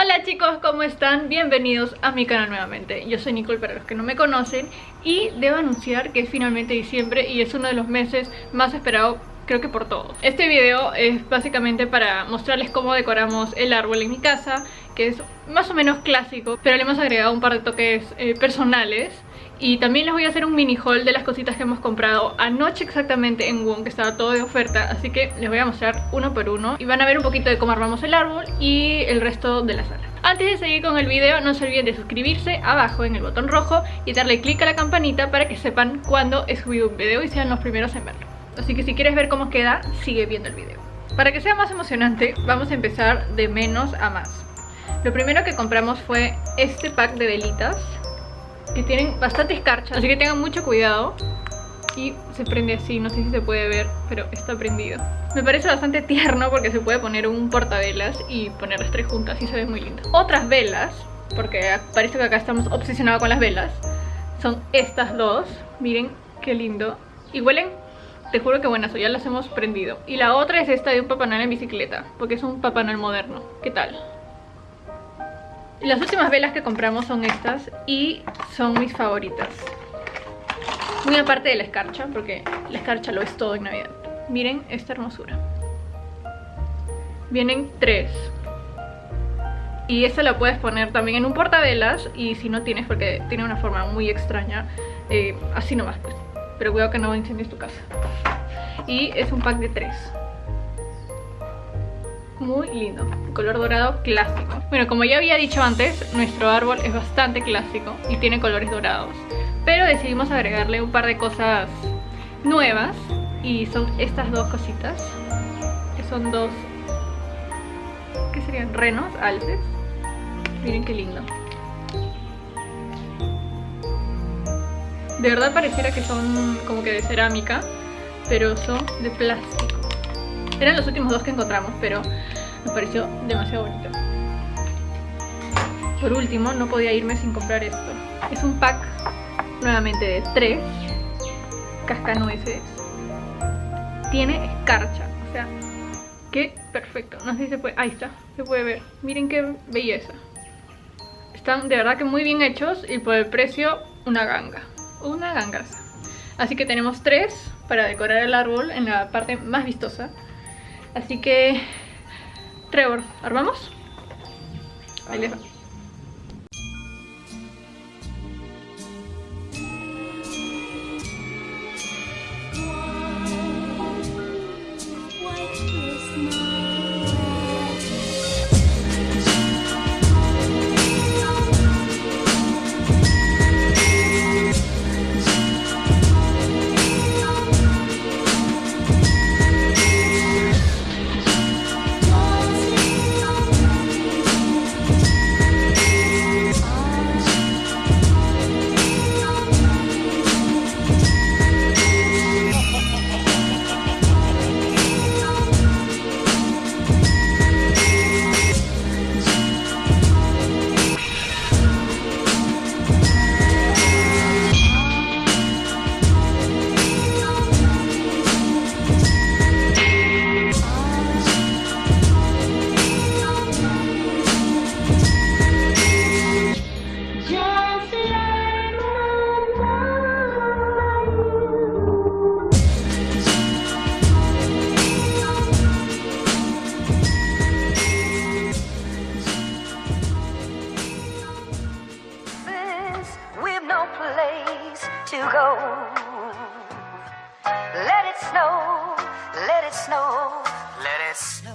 Hola chicos, ¿cómo están? Bienvenidos a mi canal nuevamente. Yo soy Nicole para los que no me conocen y debo anunciar que es finalmente diciembre y es uno de los meses más esperados creo que por todo. Este video es básicamente para mostrarles cómo decoramos el árbol en mi casa, que es más o menos clásico, pero le hemos agregado un par de toques eh, personales y también les voy a hacer un mini haul de las cositas que hemos comprado anoche exactamente en Wong, que estaba todo de oferta, así que les voy a mostrar uno por uno y van a ver un poquito de cómo armamos el árbol y el resto de la sala. Antes de seguir con el video no se olviden de suscribirse abajo en el botón rojo y darle click a la campanita para que sepan cuando he subido un video y sean los primeros en verlo. Así que si quieres ver cómo queda, sigue viendo el video. Para que sea más emocionante, vamos a empezar de menos a más. Lo primero que compramos fue este pack de velitas que tienen bastante escarcha, así que tengan mucho cuidado. Y se prende así, no sé si se puede ver, pero está prendido. Me parece bastante tierno porque se puede poner un portavelas y poner las tres juntas y se ve muy lindo. Otras velas, porque parece que acá estamos obsesionados con las velas, son estas dos. Miren qué lindo. Y huelen, te juro que buenas, ya las hemos prendido. Y la otra es esta de un Papá en bicicleta, porque es un Papá moderno. ¿Qué tal? Las últimas velas que compramos son estas y son mis favoritas. Muy aparte de la escarcha, porque la escarcha lo es todo en Navidad. Miren esta hermosura. Vienen tres. Y esta la puedes poner también en un portavelas y si no tienes, porque tiene una forma muy extraña, eh, así nomás pues. Pero cuidado que no incendies tu casa. Y es un pack de tres muy lindo, color dorado clásico. Bueno, como ya había dicho antes, nuestro árbol es bastante clásico y tiene colores dorados. Pero decidimos agregarle un par de cosas nuevas y son estas dos cositas, que son dos, ¿qué serían? Renos, alces. Miren qué lindo. De verdad pareciera que son como que de cerámica, pero son de plástico. Eran los últimos dos que encontramos, pero me pareció demasiado bonito. Por último, no podía irme sin comprar esto. Es un pack nuevamente de tres cascanueces. Tiene escarcha, o sea, qué perfecto. No sé si se puede... Ahí está, se puede ver. Miren qué belleza. Están de verdad que muy bien hechos y por el precio una ganga. Una gangaza. Así que tenemos tres para decorar el árbol en la parte más vistosa. Así que, Trevor, ¿armamos? Ahí les snow, let it snow, let it snow.